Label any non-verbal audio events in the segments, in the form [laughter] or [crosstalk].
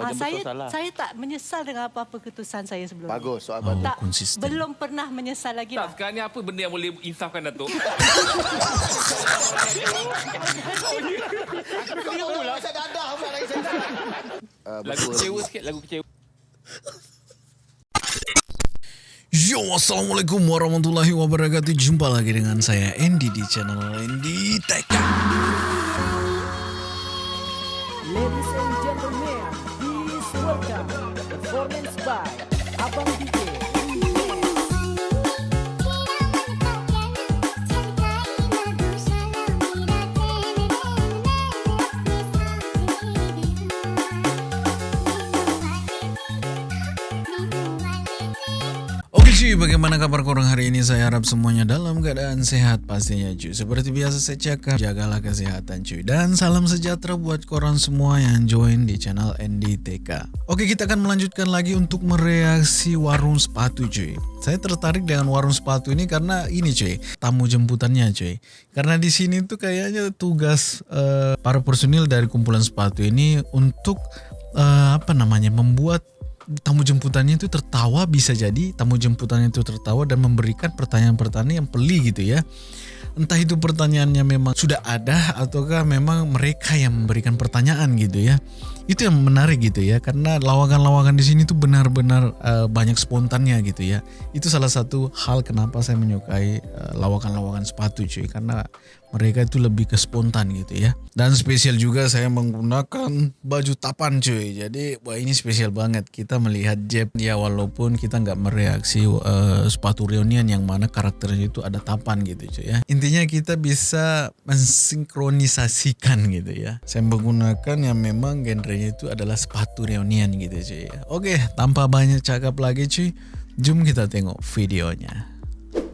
Ah, Macam saya salah. saya tak menyesal dengan apa-apa keputusan saya sebelum ni. Bagus, soal Oh, bagus. Tak, konsisten. belum pernah menyesal lagi Tak, lah. sekarang ni apa benda yang boleh insafkan Datuk? Tengok pula. Saya dadah pula lagi saya. Uh, Lagu kecewa sikit, lagu kecewa. Yo, Assalamualaikum warahmatullahi wabarakatuh Jumpa lagi dengan saya Andy di channel Andy Tech bagaimana kabar korang hari ini? Saya harap semuanya dalam keadaan sehat pastinya cuy Seperti biasa saya cakap, jagalah kesehatan cuy Dan salam sejahtera buat korang semua yang join di channel NDTK Oke, kita akan melanjutkan lagi untuk mereaksi warung sepatu cuy Saya tertarik dengan warung sepatu ini karena ini cuy Tamu jemputannya cuy Karena di sini tuh kayaknya tugas eh, para personil dari kumpulan sepatu ini Untuk eh, apa namanya, membuat tamu jemputannya itu tertawa bisa jadi tamu jemputannya itu tertawa dan memberikan pertanyaan-pertanyaan yang peli gitu ya. Entah itu pertanyaannya memang sudah ada ataukah memang mereka yang memberikan pertanyaan gitu ya. Itu yang menarik gitu ya karena lawakan-lawakan di sini tuh benar-benar eh, banyak spontannya gitu ya. Itu salah satu hal kenapa saya menyukai eh, lawakan-lawakan sepatu cuy karena mereka itu lebih ke spontan gitu ya. Dan spesial juga saya menggunakan baju tapan cuy. Jadi wah ini spesial banget. Kita melihat Jeb ya walaupun kita nggak mereaksi eh, sepatu reunion yang mana karakternya itu ada tapan gitu cuy ya. Intinya kita bisa mensinkronisasikan gitu ya. Saya menggunakan yang memang genrenya itu adalah sepatu reunion gitu cuy ya. Oke tanpa banyak cakap lagi cuy jom kita tengok videonya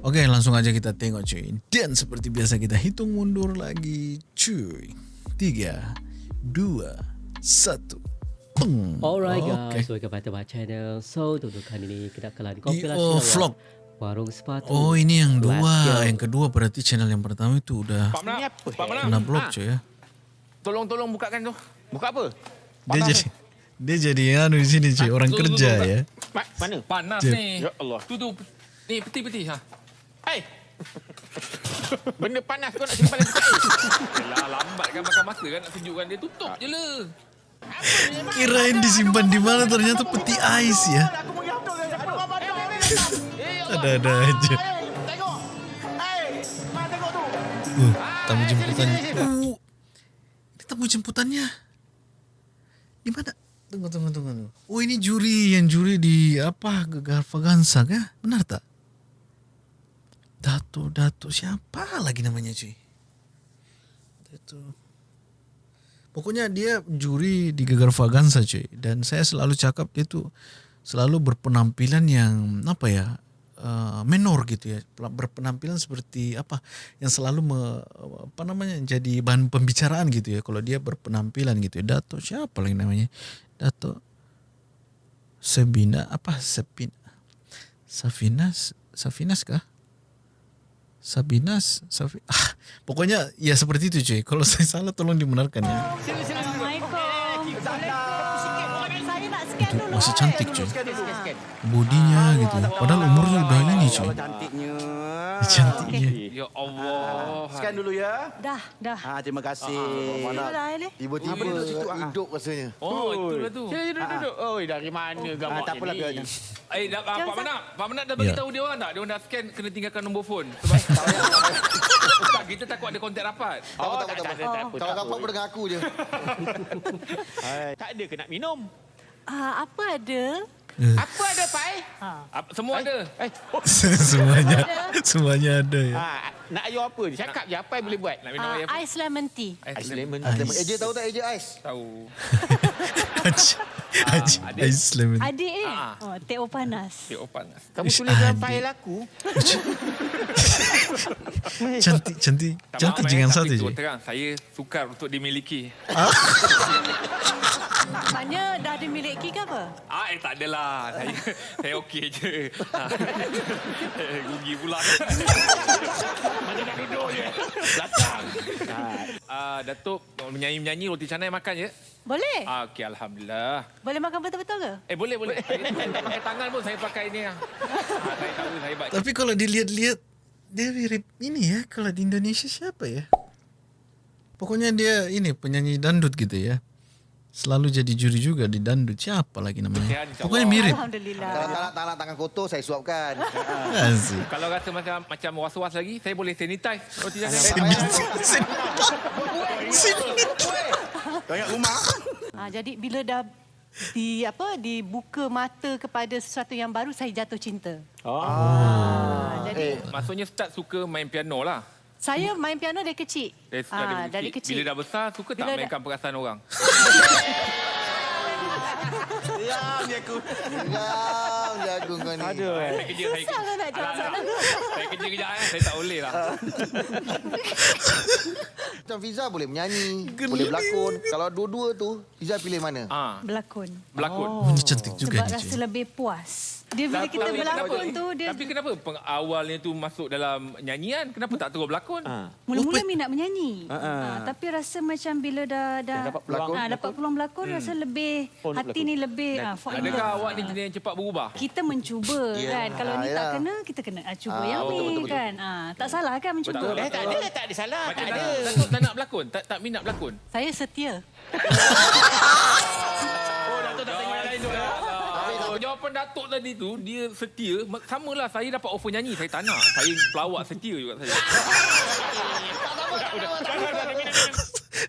Oke langsung aja kita tengok cuy Dan seperti biasa kita hitung mundur lagi cuy Tiga Dua Satu Peng Alright Oke. guys, welcome back to my channel. So, untuk kali ini kita akan Di kompilasi oh, awak vlog warung sepatu. Oh ini yang dua. Yang kedua berarti channel yang pertama itu udah Pak Menang, Pak Menang. Kena blok Ah, cuy ya Tolong-tolong bukakan tu. Buka apa? Dia jadi Dia jadi anu di sini cuy Orang kerja ya Ma- mana? Panas Jep. ni. Ya Allah. Tu tu. Ni peti-peti ha. Hei! [laughs] Benda panas kau nak simpan dalam tempat air. Yalah lambat kan makan masa kan nak sejukkan dia tutup je lah. Kirain disimpan di mana ternyata peti ais ya Ada-ada aja Uh, tamu jemputan. Uh, ini tamu jemputannya. Di mana? Tunggu, tunggu, tunggu. Oh, ini juri yang juri di apa? Gegar Vagansa kah? Benar tak? Dato, Dato. Siapa lagi namanya cuy? Dato. Pokoknya dia juri di Gegar Vagansa cuy. Dan saya selalu cakap dia tuh selalu berpenampilan yang apa ya? Uh, menor gitu ya berpenampilan seperti apa yang selalu me, apa namanya jadi bahan pembicaraan gitu ya kalau dia berpenampilan gitu ya Dato siapa lagi namanya Dato Sebina apa Sepin Safinas Safinas kah Sabinas Safi [laughs] ah, pokoknya ya seperti itu cuy. Kalau saya salah tolong dibenarkan ya. Assalamualaikum. Itu masih cantik cuy Bodinya gitu padahal umurnya udah ini cuy Cantiknya. cantiknya Ya Allah. Scan dulu ya. Dah, dah. Ha, terima kasih. Mana dah ni? Tiba-tiba Ah, situ, ah. hidup rasanya. Oh, itulah tu. Sini duduk duduk. Oi, dari mana gambar Ah, tak apalah ni? biarnya. Eh, dah, ah, Jom, Pak. Menang. Pak Menang dah bagi Ya. tahu dia orang tak? Dia orang dah scan kena tinggalkan nombor phone. [laughs] Sebab tak, kita takut ada kontak rapat. Oh, Tak apa, tak tak tak apa. tak. Kalau tak rapat apa. pun dengan aku je. [laughs] Tak ada ke nak minum? Ah, apa ada? Apa ada, Pai? Ah, Semua ada. Eh, oh. [laughs] semuanya semuanya ada ya ha, nak ayo apa? Dia Cakap je apa yang boleh buat. Nak minum Ah, air apa? ais lemon tea. Ais lemon. Ais. AJ tahu tak AJ Ais? Tahu. [laughs] Haji Haji adik. Adik eh? Ah. Oh, teh o panas. Dia panas. Kamu Ish, tulis dalam file aku. [laughs] cantik cantik Tak cantik jangan eh, satu je terang, saya sukar untuk dimiliki. Maknanya dah dimiliki ke apa? Ah, eh tak adalah. Saya [laughs] saya okey je. Ah. Eh, [laughs] Rugi pula. Mana nak duduk je. Belakang. Ah, Datuk menyanyi-menyanyi roti canai makan je. Boleh? Ah, okey alhamdulillah. Boleh makan betul-betul ke? Eh boleh boleh. Saya, tak pakai tangan pun saya pakai ni ah. Saya tahu saya hebat. Tapi kalau dilihat-lihat dia mirip ini ya kalau di Indonesia siapa ya? Pokoknya dia ini penyanyi dandut gitu ya. Selalu jadi juri juga di dandut. Siapa lagi namanya? Pokoknya mirip. Alhamdulillah. Kalau tak nak, tangan kotor, saya suapkan. [laughs] Kalau rasa macam macam was-was lagi, saya boleh sanitize roti canai. [laughs] Banyak rumah. Ha, jadi bila dah di apa dibuka mata kepada sesuatu yang baru saya jatuh cinta. Oh. Ha, jadi Eh, Maksudnya start suka main piano lah. Saya main piano dari kecil. Dari, Ah, dari, dari kecil. kecil. Bila dah besar, suka tak Bila dah- mainkan perasaan orang? Diam je aku. Diam je aku kau ni. Aduh. Saya kerja, saya Susah lah nak jawab soalan alah. Saya kerja kejap eh. Saya tak boleh lah. Macam Fiza boleh menyanyi, boleh berlakon. Kalau dua-dua tu, Fiza pilih mana? Ah, Berlakon. berlakon. Oh, ini cantik juga Sebab ni. rasa lebih puas. Dia bila kita tapi berlakon kenapa- tu dia Tapi kenapa peng- awalnya tu masuk dalam nyanyian? Kenapa tak terus berlakon? mula-mula minat menyanyi. Ha, tapi rasa macam bila dah dah dapat peluang. ha, dapat peluang berlakon rasa lebih hati ni lebih ha, Adakah awak ni jenis yang cepat berubah? kita mencuba [laughs] kan. Kalau ni Ah, tak ya. kena, kita kena ah, cuba Ah, yang betul, ni betul, betul. kan. Ah, tak salah kan mencuba. Betul, Eh, tak ada, tak ada salah. Macam Tak ada. Tak nak berlakon? Tak tak minat berlakon? Saya setia. Oh, Datuk tak tengok yang lain tu. Jawapan Datuk tadi tu, dia setia. Ma- Samalah, saya dapat offer nyanyi. Saya tak nak. Saya pelawak setia juga saya. [laughs]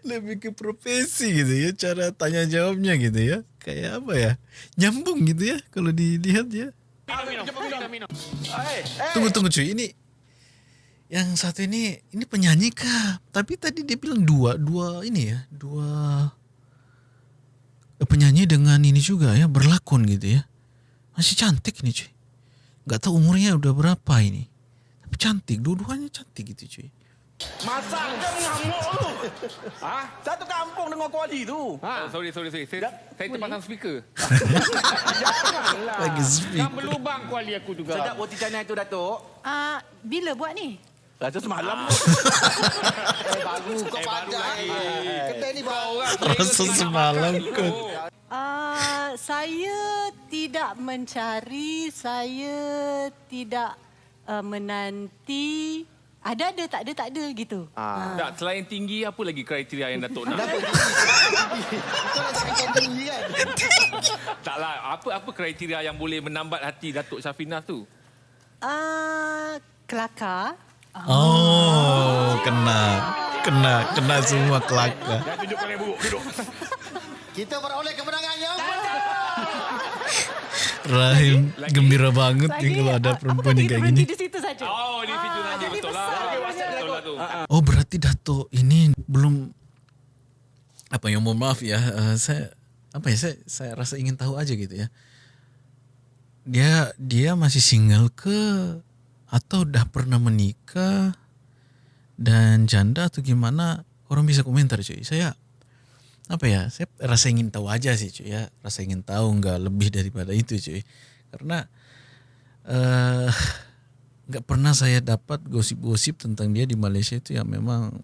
Lebih ke profesi gitu ya. Cara tanya jawabnya gitu ya. Kayak apa ya? Nyambung gitu ya. Kalau dilihat ya. Tunggu tunggu cuy. Ini yang satu ini ini penyanyi kah? Tapi tadi dia bilang dua dua ini ya dua eh, penyanyi dengan ini juga ya berlakon gitu ya. Masih cantik nih cuy. Gak tahu umurnya udah berapa ini. Tapi cantik, dua-duanya cantik gitu cuy. Masak je mengamuk tu. Ha? Satu kampung dengan kuali tu. Oh, sorry, sorry, sorry. Saya, saya terpasang speaker. Lagi speak. Kan berlubang kuali aku juga. Sedap roti canai tu, Datuk. Ah, bila buat ni? Rasa semalam. [laughs] Eh, baru kau pandai. Kedai ni baru. Rasa semalam kot. Ah, saya tidak mencari, saya tidak uh, menanti. Ada ada tak ada tak ada gitu. Ah. Tak, selain tinggi, apa lagi kriteria yang Datuk nak? Kau nak cakap kau tinggi kan? [laughs] Taklah, apa apa kriteria yang boleh menambat hati Datuk Syafinah tu? Ah, kelakar. Oh, kena. Kena, kena semua kelakar. Buruk. Duduk. [laughs] Kita beroleh kemenangan yang [laughs] Rahim gembira banget Lagi, nih kalau ada ah, perempuan yang kayak gini. di situ saja. Oh, di situ saja jadi betul lah. Betul lah tu. Oh, berarti Dato ini belum apa yang mohon maaf ya. eh, saya apa ya saya saya rasa ingin tahu aja gitu ya. Dia dia masih single ke atau udah pernah menikah? Dan janda atau gimana? Orang bisa komentar cuy. Saya apa ya? Saya rasa ingin tahu aja sih cuy ya. Rasa ingin tahu nggak lebih daripada itu cuy. Karena eh nggak pernah saya dapat gosip-gosip tentang dia di Malaysia itu yang memang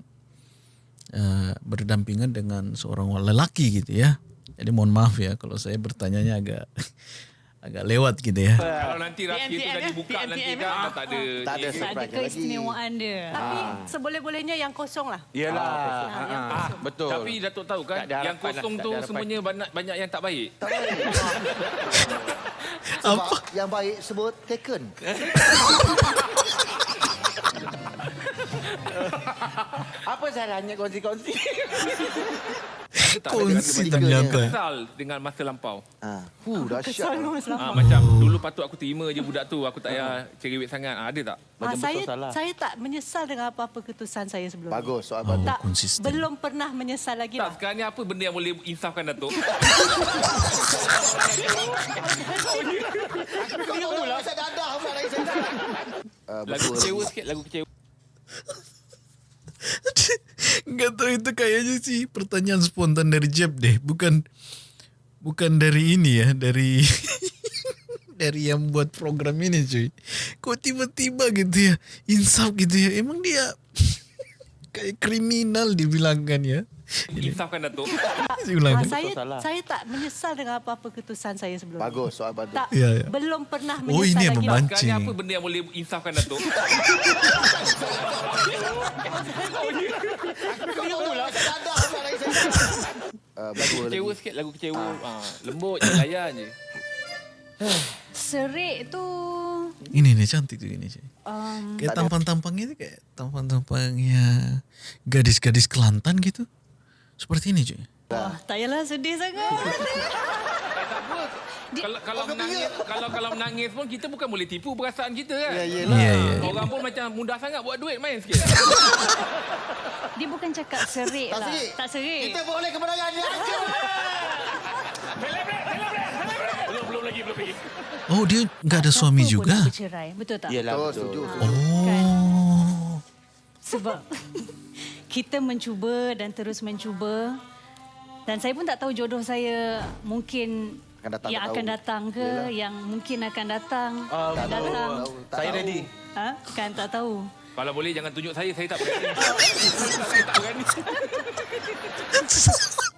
eh, berdampingan dengan seorang lelaki gitu ya. Jadi mohon maaf ya kalau saya bertanyanya agak agak lewat gitu ya Kalau nanti rahsia tu PNTM dah dibuka nanti kan dah tak ada. Tak ada Tak ada surprise lagi. keistimewaan dia. Tapi seboleh-bolehnya yang kosong lah. Yelah. Ah, Ah, kosong. betul. Tapi Datuk tahu kan, yang kosong lah, tu semuanya banyak banyak yang tak baik. Tak baik. [laughs] Sebab yang baik sebut taken. [laughs] Apa salahnya kongsi-kongsi? Tak kongsi ternyata Kesal dengan masa lampau. Ha. Huh, dahsyat. Kesal Mas Lam. Ah, macam dulu patut aku terima je budak tu, aku tak payah cerewet sangat. Ah, ada tak? Ah, saya saya tak menyesal dengan apa-apa keputusan saya sebelum ni. Bagus, soal oh, bagus. Tak, konsisten belum pernah menyesal lagi Tak, lah. sekarang ni apa benda yang boleh insafkan Datuk? [laughs] Kau tahu lah. Saya dadah pula lagi saya. Lagu kecewa sikit, lagu kecewa. [laughs] Nggak tahu itu kayaknya sih pertanyaan spontan dari Jeb deh bukan bukan dari ini ya, dari [laughs] dari yang buat program ini cuy. Kok tiba-tiba gitu ya, insaf gitu ya. Emang dia [laughs] kayak kriminal dibilangkan ya. Insafkan Datuk. [laughs] Saya ulang. Ah, saya saya tak menyesal dengan apa-apa keputusan saya sebelum Bagus ni. soal bantu. Tak, Ya, ya. belum pernah menyesal Oh, ini yang lagi. Sekarang Mancing. apa benda yang boleh insafkan Datuk? [laughs] Uh, bagus Kecewa lagi. sikit lagu kecewa. Ah. lembut je, layan je. Serik tu Ini nih cantik tuh ini cuy. um, Kayak tampang-tampangnya itu kayak tampang-tampangnya gadis-gadis Kelantan gitu. Seperti ini cuy. Oh, tak payahlah sedih sangat. [laughs] Kalau kalau menangis, kalau kalau menangis pun kita bukan boleh tipu perasaan kita kan. Ya, Iya, iya. iya. Orang pun macam mudah sangat buat duit main sikit. [laughs] dia bukan cakap serik Tak lah. serik. Tak serik. Kita boleh kemenangan ni. [laughs] belum belum lagi belum lagi. Oh dia nggak ada suami juga. bercerai, betul tak? Yelah Oh, betul. setuju. Oh. Sebab kita mencuba dan terus mencuba. Dan saya pun tak tahu jodoh saya mungkin Akan datang, yang tak akan tahu. datang ke, Yelah. yang mungkin akan datang. Akan tahu. datang. Tak Saya tahu. ready. Ha? Kan tak tahu. Kalau boleh jangan tunjuk saya, saya tak berani. saya tak berani.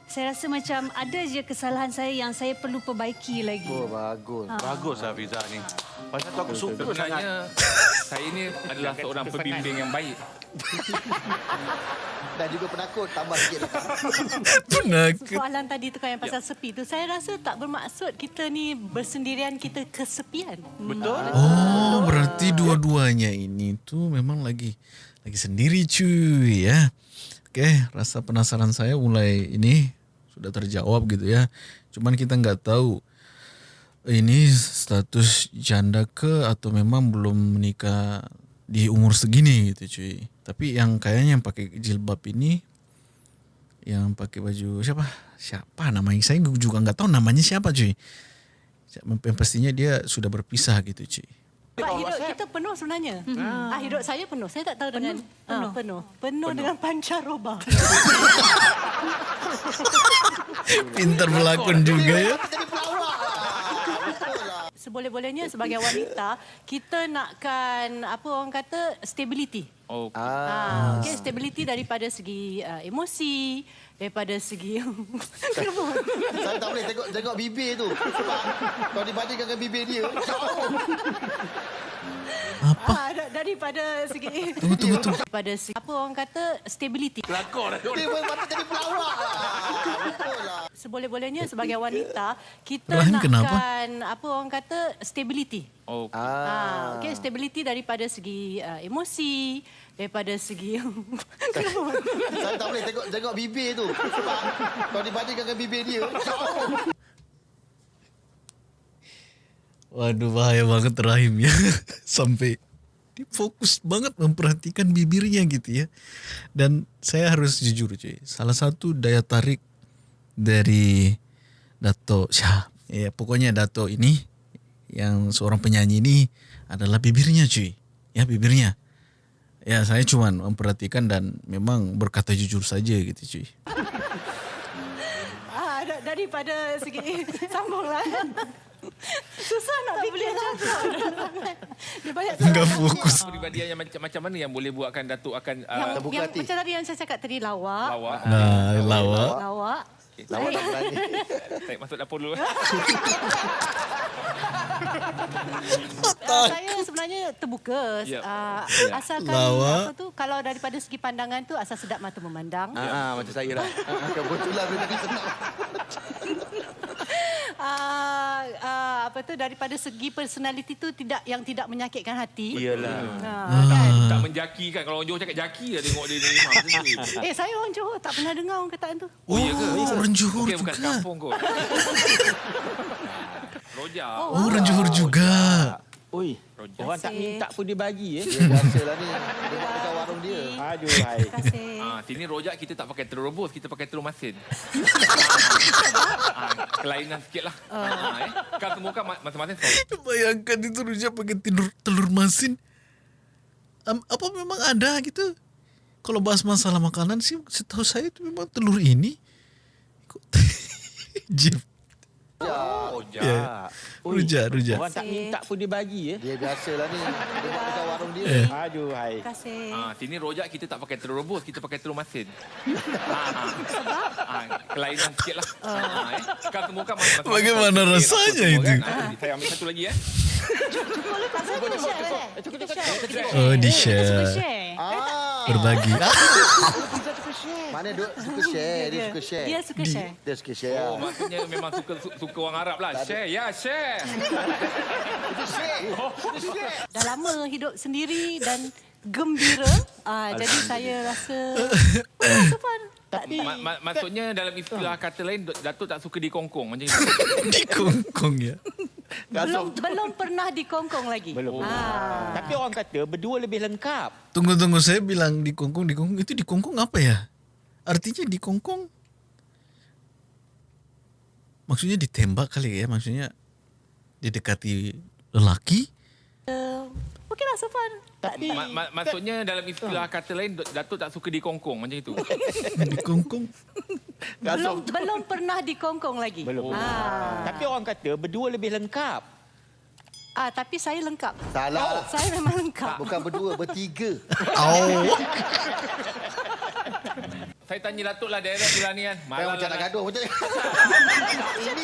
Saya rasa macam ada je kesalahan saya yang saya perlu perbaiki lagi. Oh, bagus. Bagus lah Fiza ni. Pasal tu aku suka. Sebenarnya [laughs] saya ni adalah seorang pembimbing yang baik. [laughs] Dan juga penakut. Tambah sikit lah. [laughs] Penakut. Soalan tadi tu kan yang pasal sepi tu, saya rasa tak bermaksud kita ni bersendirian kita kesepian. Betul? Oh berarti dua-duanya ini tuh memang lagi lagi sendiri cuy ya. Oke rasa penasaran saya mulai ini sudah terjawab gitu ya. Cuman kita nggak tahu ini status janda ke atau memang belum menikah di umur segini gitu cuy. Tapi yang kayaknya yang pakai jilbab ini yang pakai baju siapa? Siapa namanya? Saya juga nggak tahu namanya siapa cuy. Yang pastinya dia sudah berpisah gitu cuy. Pak, hidup kita penuh sebenarnya. Ah, hidup saya penuh. Saya tak tahu dengan penuh. Penuh. Penuh, dengan pancaroba. [laughs] Pintar berlakon juga ya. Seboleh-bolehnya sebagai wanita, kita nakkan apa orang kata stability. Oh, Ah, okay, stability daripada segi uh, emosi, daripada segi [laughs] Kenapa? Saya tak boleh tengok tengok bibir tu. Sebab kalau dibandingkan dengan bibir dia, jauh. Ah, daripada segi [laughs] Tunggu, tunggu, tunggu. daripada segi apa orang kata stability. Kelakor lah. Dia pun patut jadi pelawak. Seboleh-bolehnya sebagai wanita, kita Rahim kenapa? nakkan apa orang kata stability. oh. Ah, okay, stability daripada segi uh, emosi, daripada segi [laughs] Kenapa? Saya tak boleh tengok tengok bibir tu. Sebab kalau dibandingkan dengan bibir dia, jauh. Waduh bahaya banget Rahim ya. [laughs] Sampai dia fokus banget memperhatikan bibirnya gitu ya. Dan saya harus jujur cuy. Salah satu daya tarik dari Dato Syah. Ya pokoknya Dato ini yang seorang penyanyi ini adalah bibirnya cuy. Ya bibirnya. Ya saya cuman memperhatikan dan memang berkata jujur saja gitu cuy. Ah, da- daripada segi [laughs] sambunglah. Susah nak fikir cakap. [laughs] Dia banyak [laughs] Enggak fokus. Peribadian yang macam macam mana yang boleh buatkan Datuk akan yang, uh, terbuka yang hati. macam tadi yang saya cakap tadi lawak. lawak? Nah, lawak. Lawak. Lawak tak berani. [laughs] Saya masuk dapur dulu. Uh, saya sebenarnya terbuka. Ya. Uh, Ya. Asalkan Lawak. apa tu kalau daripada segi pandangan tu asal sedap mata memandang. Ah, ah, macam saya lah. Kebetulan dia tadi senang. Uh, uh, apa tu daripada segi personality tu tidak yang tidak menyakitkan hati. Iyalah. Uh, kan? tak menjaki kan. Kalau orang Johor cakap jaki lah tengok dia ni. Memang [laughs] macam tu. Eh saya orang Johor tak pernah dengar orang kataan tu. Oh, iya ke? Oh, orang Johor bukan juga. kampung kot. [laughs] Rojak. Oh, orang Johor juga. Oi, Rojak. orang tak minta pun dia bagi eh. Dia biasalah ni. Dia buat dekat warung dia. Aduh, hai. Terima kasih. Ah, sini rojak kita tak pakai telur rebus, kita pakai telur masin. [laughs] ah, kelainan sikit lah. Ah, eh. Kan semua kan ma- masing-masing. Bayangkan itu rujak pakai telur, telur masin. Am, apa memang ada gitu? Kalau bahas masalah makanan sih, setahu saya itu memang telur ini. Kok- [laughs] Rujak. Oh, Ya. jak. Ui, Rujak, rujak. Orang tak minta pun dia bagi ya. Dia biasalah ni. Dia buat dekat warung dia. Eh. Aduh, hai. Terima kasih. Ah, sini rojak kita tak pakai telur rebus, kita pakai telur masin. [laughs] ah. ah, kelainan sikit lah. Ah, eh. Kan semua kan masing-masing Bagaimana rasanya itu? Kan? Saya ambil satu lagi eh. Kita share eh. Kita share. Oh, di Suka share. share. Ah. Berbagi. Mana dia suka share, dia suka share. Dia suka share. Dia suka share. Oh, maksudnya memang suka su- suka orang Arab lah. Share, ya share. Dah lama hidup sendiri dan gembira. Ah, jadi saya rasa rasa fun. Tapi Ma- ma- maksudnya dalam istilah kata lain, Datuk tak suka dikongkong macam itu. [laughs] Di kongkong ya. Belum belum pernah dikongkong lagi. Belum. Ah. Tapi orang kata berdua lebih lengkap. Tunggu tunggu saya bilang di kongkong di kongkong itu di kongkong apa ya? Artinya di kongkong maksudnya ditembak kali ya maksudnya didekati lelaki Okey lah, so fun. Tapi Ma- ma- maksudnya dalam istilah kata lain, Datuk tak suka dikongkong macam itu. [laughs] di Belum belum pernah dikongkong lagi. Belum. Ah. Tapi orang kata berdua lebih lengkap. ah, tapi saya lengkap. Salah. Saya memang lengkap. [laughs] Bukan berdua, bertiga. oh Saya tanya Datuk lah daerah belah ni kan. Malah macam nak gaduh macam ni. Ini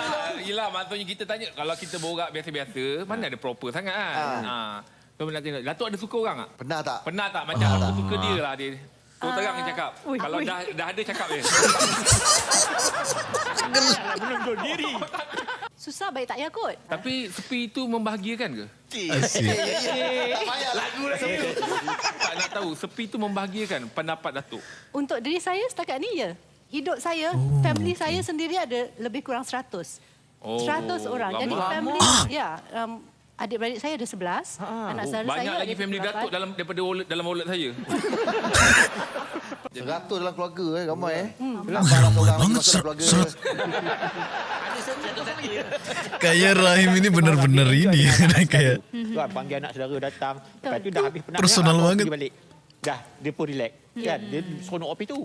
Ah, Yelah maksudnya kita tanya Kalau kita borak biasa-biasa Mana ada proper sangat kan ha. So nak tengok Datuk ada suka orang tak? Pernah tak? Pernah tak macam aku suka dia lah dia Terus terang dia cakap ui, Kalau ui. dah dah ada cakap dia Menunduk diri. Susah baik tak ya kot. Tapi sepi itu membahagiakan ke? asyik Tak payah lagu lah. Tak nak tahu Sepi itu membahagiakan pendapat Datuk Untuk diri saya setakat ni ya. Hidup saya, oh, family saya sendiri ada lebih kurang 100. Oh, 100 orang. Jadi lama. family ya, um, adik-beradik saya ada 11. Anak saudara saya Banyak lagi family 8. Datuk dalam daripada wallet, dalam wallet saya [laughs] Seratus dalam keluarga eh, ramai eh. Hmm. Ramai Ramai banget, dalam ser- [laughs] kayak Rahim ini benar-benar ini [laughs] kayak Kan panggil anak saudara datang. Lepas tu dah habis penat. Personal banget. balik. Dah, dia pun relax. Kan? Dia seronok api tu.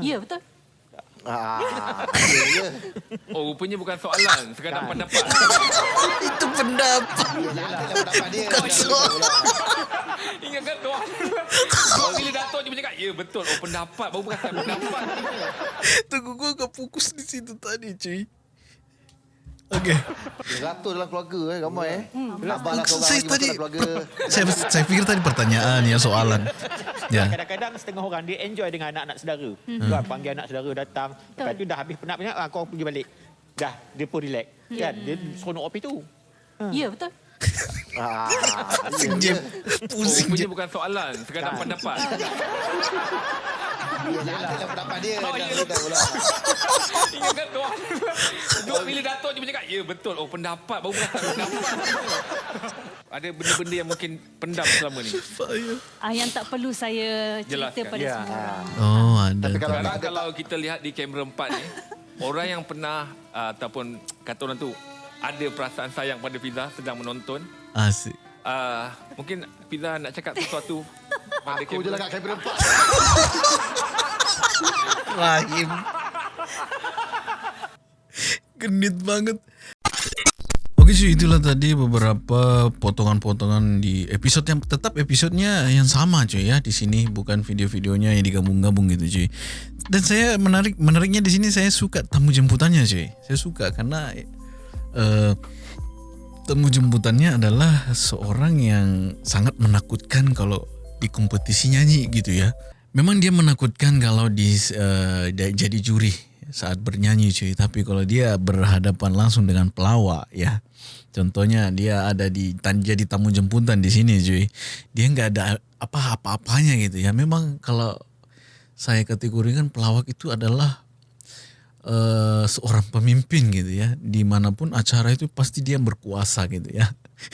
Ya, betul. Ah, ya. Oh rupanya bukan soalan Sekadar pendapat [laughs] itu pendapat dia. Bukan soal. Ingatkan tu Kau bila Datuk je cakap Ya betul Oh pendapat Baru bukan pendapat tunggu gua agak fokus di situ tadi cuy Okey. Seratus dalam keluarga eh, ramai eh. Abang seorang Saya tadi keluarga. [laughs] saya saya pikir tadi pertanyaan ya soalan. Ya. Kadang-kadang setengah orang dia enjoy dengan anak-anak saudara. Kan panggil anak saudara datang. Lepas tu dah habis penat-penat ah, kau pergi balik. Dah, dia pun relax. Kan? Dia seronok api tu. Ya, betul. Ah, [laughs] Pusing ya, je. ya. Oh Pusing je. bukan soalan Sekadar pendapat [laughs] Lah pendapat dia. Oh, Dah, ya. dah, pula. [laughs] Ingatkan tu Duk bila Datuk je cakap Ya betul Oh pendapat Baru pendapat [laughs] Ada benda-benda yang mungkin Pendam selama ni Ah, yang tak perlu saya cerita Jelaskan. pada Ya. semua orang. Oh, ada. Tapi kalau- tak? Sekarang kalau kita lihat di kamera empat ni [laughs] Orang yang pernah uh, Ataupun Kata orang tu Ada perasaan sayang pada Fiza Sedang menonton Asik. uh, Mungkin Fiza nak cakap sesuatu pada Aku je lah kat kamera empat. Rahim. Genit banget. Oke cuy, itulah tadi beberapa potongan-potongan di episode yang tetap episodenya yang sama cuy ya di sini bukan video-videonya yang digabung-gabung gitu cuy. Dan saya menarik menariknya di sini saya suka tamu jemputannya cuy. Saya suka karena eh tamu jemputannya adalah seorang yang sangat menakutkan kalau di kompetisi nyanyi gitu ya. Memang dia menakutkan kalau di dia jadi juri saat bernyanyi cuy, tapi kalau dia berhadapan langsung dengan pelawak ya. Contohnya dia ada di jadi tamu jemputan di sini cuy. Dia nggak ada apa apa-apanya gitu ya. Memang kalau saya kategorikan pelawak itu adalah eh, seorang pemimpin gitu ya di mana pun acara itu pasti dia berkuasa gitu ya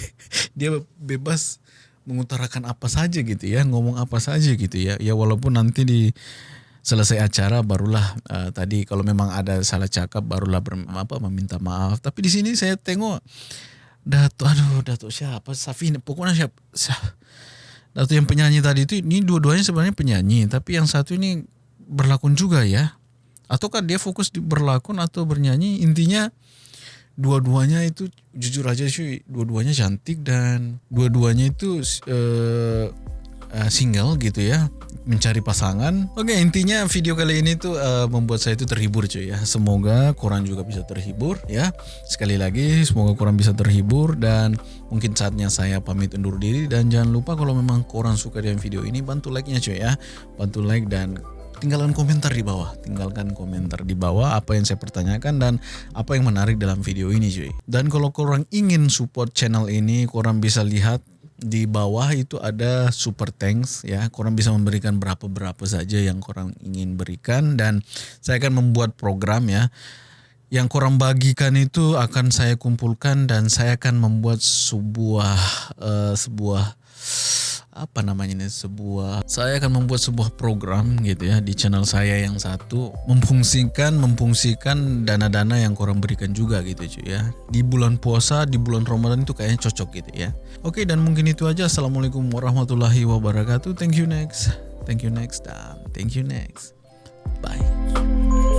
[laughs] dia bebas mengutarakan apa saja gitu ya ngomong apa saja gitu ya. Ya walaupun nanti di selesai acara barulah eh, tadi kalau memang ada salah cakap barulah ber, apa meminta maaf. Tapi di sini saya tengok Datuk aduh Datuk siapa? Safin pokoknya siapa siapa Datuk yang penyanyi tadi itu ini dua-duanya sebenarnya penyanyi tapi yang satu ini berlakon juga ya. Ataukah dia fokus di berlakon atau bernyanyi? Intinya dua-duanya itu jujur aja sih dua-duanya cantik dan dua-duanya itu eh, eh, single gitu ya mencari pasangan. Oke intinya video kali ini tuh eh, membuat saya itu terhibur cuy ya. Semoga korang juga bisa terhibur ya. Sekali lagi semoga korang bisa terhibur dan mungkin saatnya saya pamit undur diri dan jangan lupa kalau memang korang suka dengan video ini bantu like-nya cuy ya. Bantu like dan tinggalkan komentar di bawah. Tinggalkan komentar di bawah apa yang saya pertanyakan dan apa yang menarik dalam video ini cuy. Dan kalau korang ingin support channel ini, korang bisa lihat di bawah itu ada super thanks ya. Korang bisa memberikan berapa-berapa saja yang korang ingin berikan dan saya akan membuat program ya. Yang korang bagikan itu akan saya kumpulkan dan saya akan membuat sebuah eh, sebuah apa namanya ini sebuah saya akan membuat sebuah program gitu ya di channel saya yang satu memfungsikan memfungsikan dana-dana yang korang berikan juga gitu cuy ya. Di bulan puasa di bulan Ramadan itu kayaknya cocok gitu ya. Oke dan mungkin itu aja. Assalamualaikum warahmatullahi wabarakatuh. Thank you next. Thank you next dan thank you next. Bye